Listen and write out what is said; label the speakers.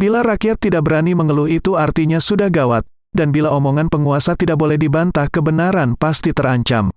Speaker 1: Bila rakyat tidak berani mengeluh itu artinya sudah gawat, dan bila omongan penguasa tidak boleh dibantah kebenaran pasti terancam.